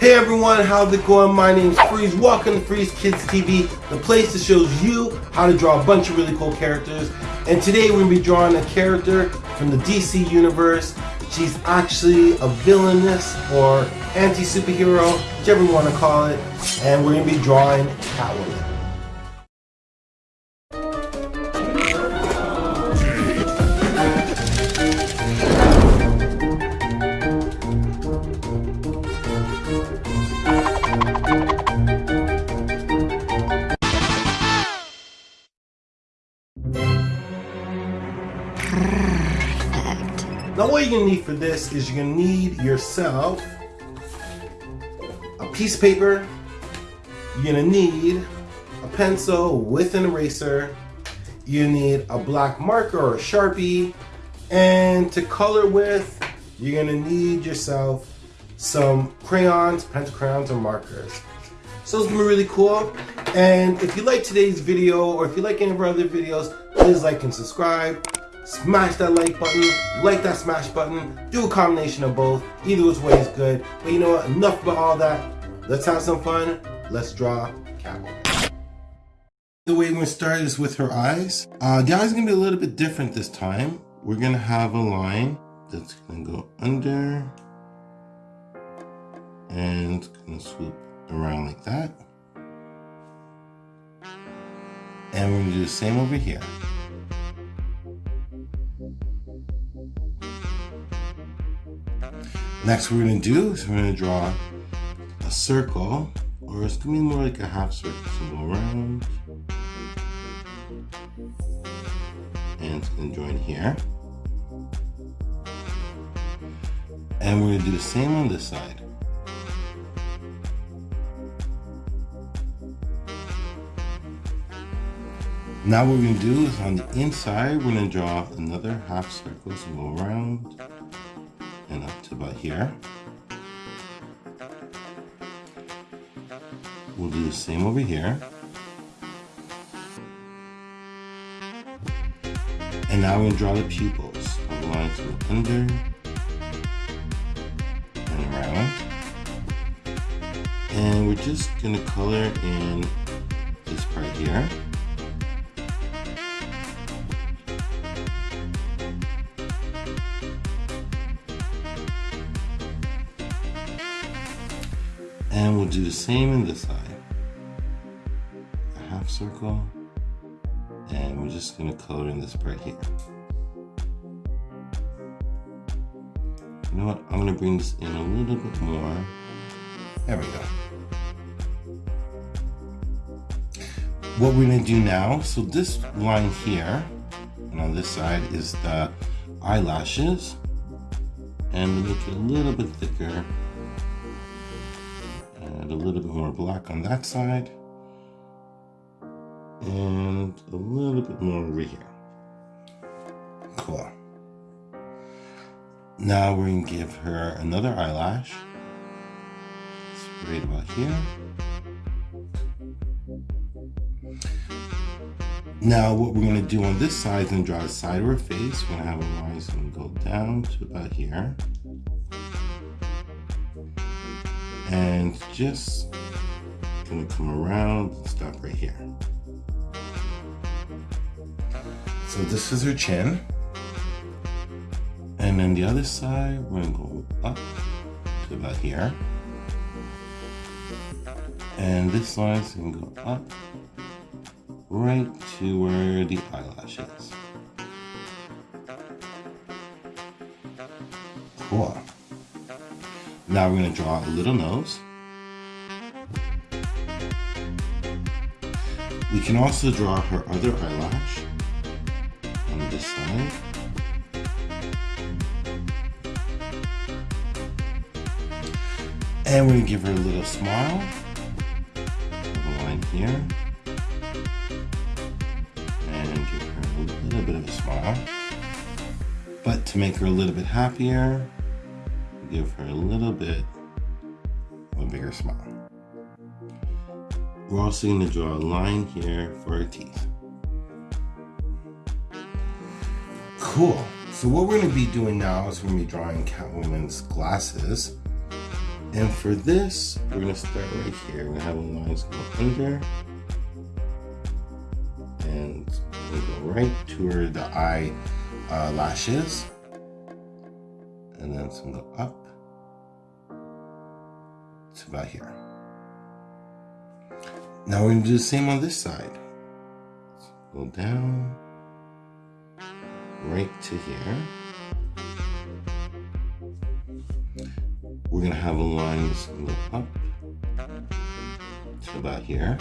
Hey everyone, how's it going? My name's Freeze. Welcome to Freeze Kids TV, the place that shows you how to draw a bunch of really cool characters. And today we're going to be drawing a character from the DC universe. She's actually a villainess or anti-superhero, whichever you want to call it. And we're going to be drawing Catwoman. What you're gonna need for this is you're gonna need yourself a piece of paper, you're gonna need a pencil with an eraser, you need a black marker or a Sharpie, and to color with, you're gonna need yourself some crayons, pencil crayons, or markers. So it's gonna be really cool. And if you like today's video, or if you like any of our other videos, please like and subscribe smash that like button, like that smash button, do a combination of both. Either which way is good. But you know what, enough about all that. Let's have some fun. Let's draw Catwoman. The way we're gonna start is with her eyes. Uh, the eyes are gonna be a little bit different this time. We're gonna have a line that's gonna go under and gonna swoop around like that. And we're gonna do the same over here. Next we're going to do is we're going to draw a circle, or it's going to be more like a half circle. So go around, and it's going to join here. And we're going to do the same on this side. Now what we're going to do is on the inside, we're going to draw another half circle. So go around, and up to about here. We'll do the same over here. And now we're going to draw the pupils. The lines go under and around. And we're just going to color in this part here. Do the same in this side. A half circle. And we're just gonna color in this part here. You know what, I'm gonna bring this in a little bit more. There we go. What we're gonna do now, so this line here, and on this side is the eyelashes. And make it a little bit thicker little bit more black on that side and a little bit more over here. Cool. Now we're going to give her another eyelash. It's right about here. Now what we're going to do on this side is going to draw the side of her face. We're going to have a line that's going go down to about here. And just gonna come around stop right here. So this is her chin. And then the other side, we're gonna go up to about here. And this is gonna go up right to where the eyelash is. Cool. Now we're going to draw a little nose. We can also draw her other eyelash on this side. And we're going to give her a little smile. A line here. And give her a little bit of a smile. But to make her a little bit happier, give her a little bit of a bigger smile. We're also going to draw a line here for her teeth. Cool. So what we're going to be doing now is we're going to be drawing Catwoman's glasses. And for this, we're gonna start right here. We're gonna have a lines go under and we'll go right to where the eye uh, lashes. And then some go up to about here. Now we're gonna do the same on this side. Go down right to here. We're gonna have a line gonna go up to about here.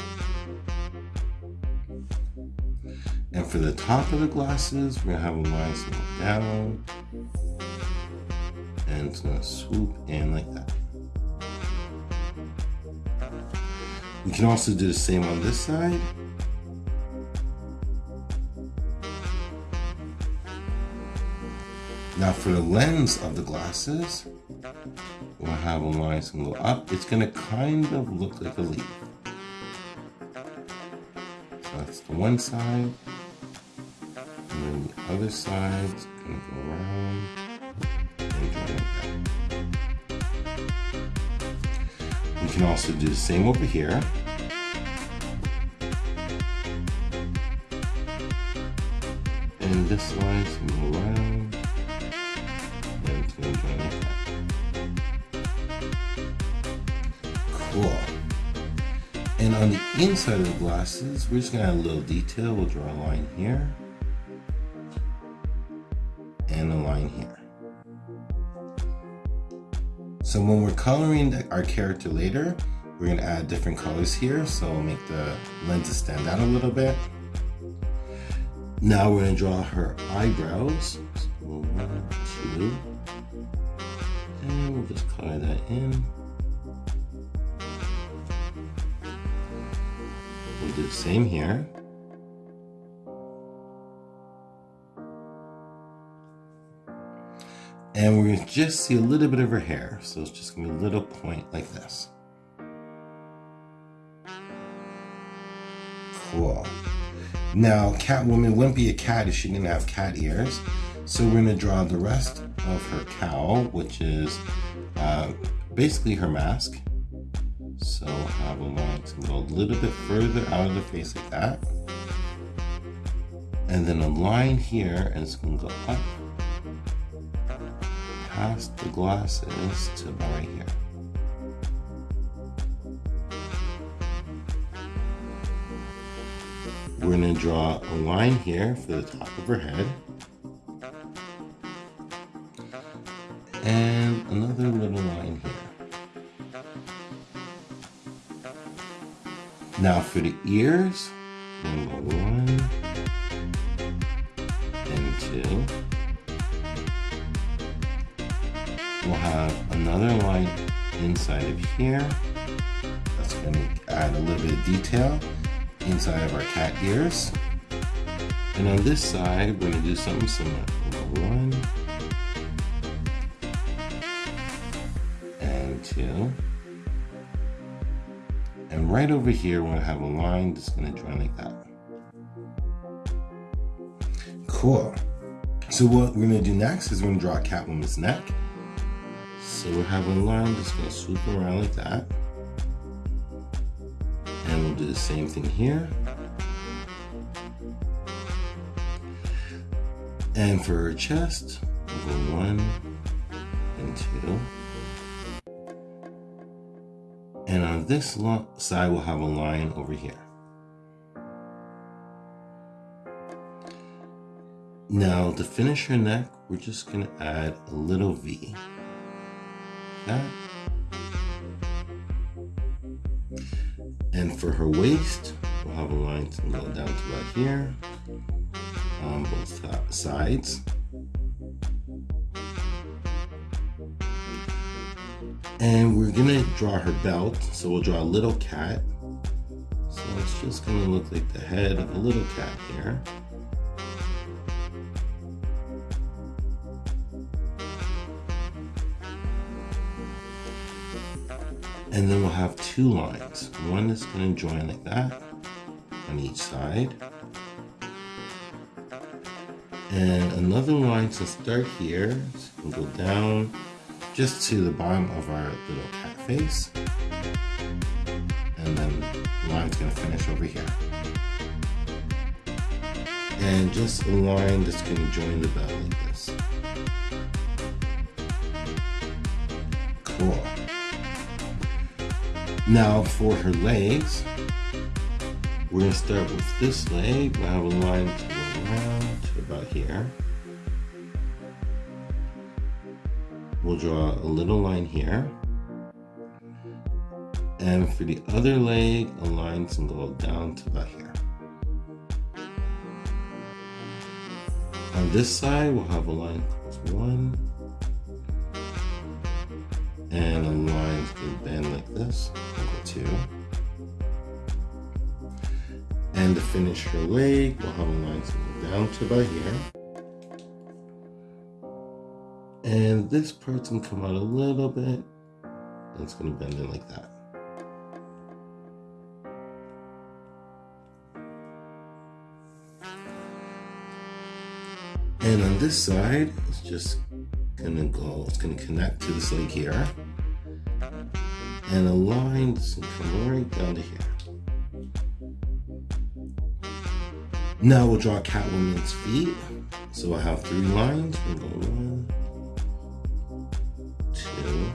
And for the top of the glasses, we're gonna have a line that's gonna go down and it's gonna swoop in like that. We can also do the same on this side. Now for the lens of the glasses, we'll have a line that's gonna go up. It's gonna kind of look like a leaf. So that's the one side. And then the other side's gonna go around and. We can also do the same over here. And this gonna go around Cool. And on the inside of the glasses, we're just gonna add a little detail. We'll draw a line here and a line here. So when we're coloring our character later, we're gonna add different colors here. So make the lenses stand out a little bit. Now we're gonna draw her eyebrows. So one, two, and we'll just color that in. We'll do the same here. And we're gonna just see a little bit of her hair. So it's just gonna be a little point like this. Cool. Now, Catwoman wouldn't be a cat if she didn't have cat ears. So we're gonna draw the rest of her cowl, which is uh, basically her mask. So a line to go a little bit further out of the face like that. And then a line here, and it's gonna go up past the glasses to about right here. We're gonna draw a line here for the top of her head. And another little line here. Now for the ears, number one and two. We'll have another line inside of here. That's going to add a little bit of detail inside of our cat ears. And on this side, we're going to do something similar. One and two. And right over here, we're going to have a line that's going to join like that. Cool. So what we're going to do next is we're going to draw a cat Catwoman's neck. So we're having a line that's going to swoop around like that. We'll do the same thing here. And for her chest, we'll go one and two. And on this side, we'll have a line over here. Now to finish her neck, we're just gonna add a little V. That And for her waist, we'll have a line to go down to about here on both sides. And we're gonna draw her belt. So we'll draw a little cat. So it's just gonna look like the head of a little cat here. And then we'll have two lines. One is going to join like that on each side. And another line to start here. So go down just to the bottom of our little cat face. And then the line's gonna finish over here. And just a line that's gonna join the bell like this. Cool. Now for her legs, we're gonna start with this leg. we have a line to go around to about here. We'll draw a little line here. And for the other leg, a line can go down to about here. On this side, we'll have a line one. And a line this, equal two. And to finish her leg, we'll have a line go down to about here. And this part's gonna come out a little bit. And it's gonna bend in like that. And on this side, it's just gonna go, it's gonna connect to this leg here. And a line come right down to here. Now we'll draw Catwoman's feet. So I have three lines. We'll go one, two,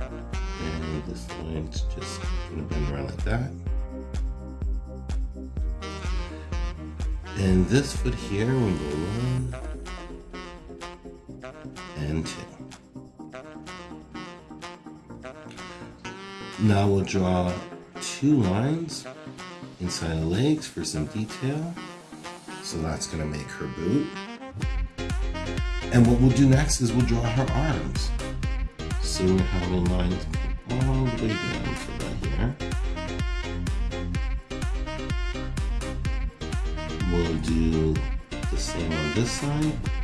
and this line's just gonna bend around like that. And this foot here, we'll go one and two. Now we'll draw two lines inside the legs for some detail. So that's gonna make her boot. And what we'll do next is we'll draw her arms. So we have a line all the way down right here. We'll do the same on this side.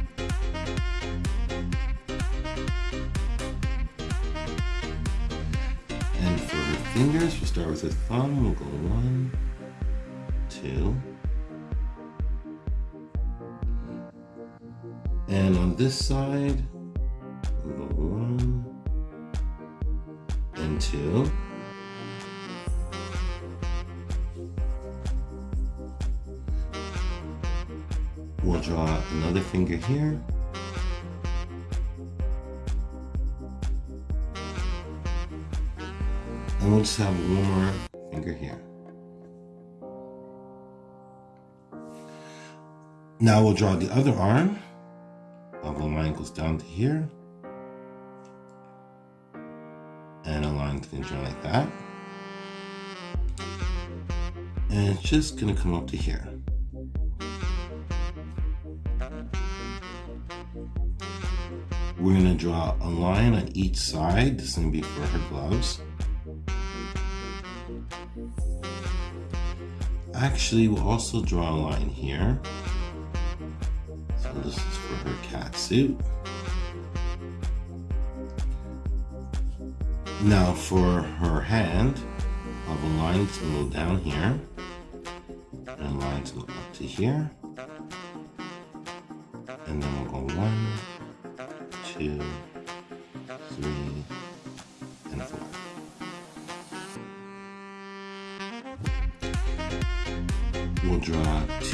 Fingers, we'll start with the thumb. We'll go one, two. And on this side, we'll go one and two. We'll draw another finger here. And we'll just have one more finger here. Now we'll draw the other arm. The line goes down to here. And a line can draw like that. And it's just gonna come up to here. We're gonna draw a line on each side. This is gonna be for her gloves. Actually, we'll also draw a line here. So this is for her cat suit. Now for her hand, I'll have a line to go down here, and a line to go up to here. And then we'll go one, two,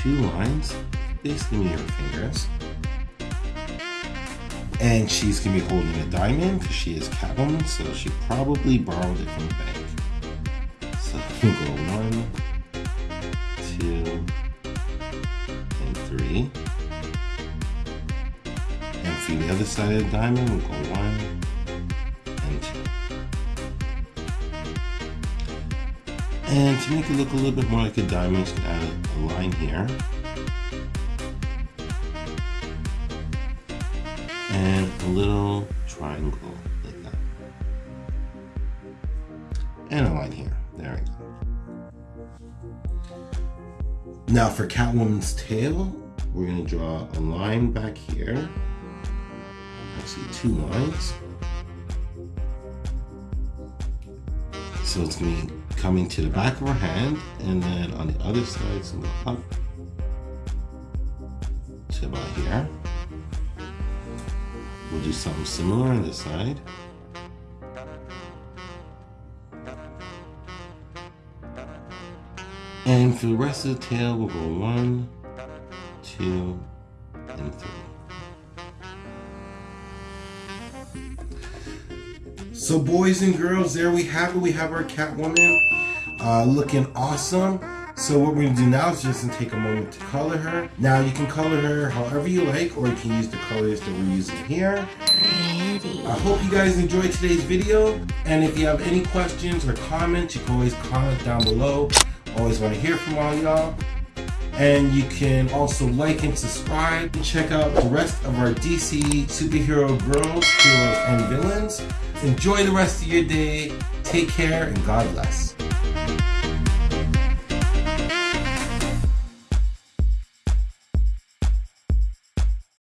two lines basically your fingers. And she's gonna be holding a diamond because she is Catwoman, so she probably borrowed it from the bank. So go one, two, and three. And for the other side of the diamond, we'll go one and two. And to make it look a little bit more like a diamond, add a line here. and a little triangle like that. And a line here. There we go. Now for Catwoman's tail, we're going to draw a line back here. Actually, two lines. So it's going to be coming to the back of her hand, and then on the other side, to up to about here. We'll do something similar on this side. And for the rest of the tail, we'll go one, two, and three. So boys and girls, there we have it. We have our Catwoman uh, looking awesome. So what we're gonna do now is just take a moment to color her. Now you can color her however you like, or you can use the colors that we're using here. I hope you guys enjoyed today's video. And if you have any questions or comments, you can always comment down below. Always wanna hear from all y'all. And you can also like and subscribe. And check out the rest of our DC superhero girls, heroes, and villains. Enjoy the rest of your day. Take care and God bless.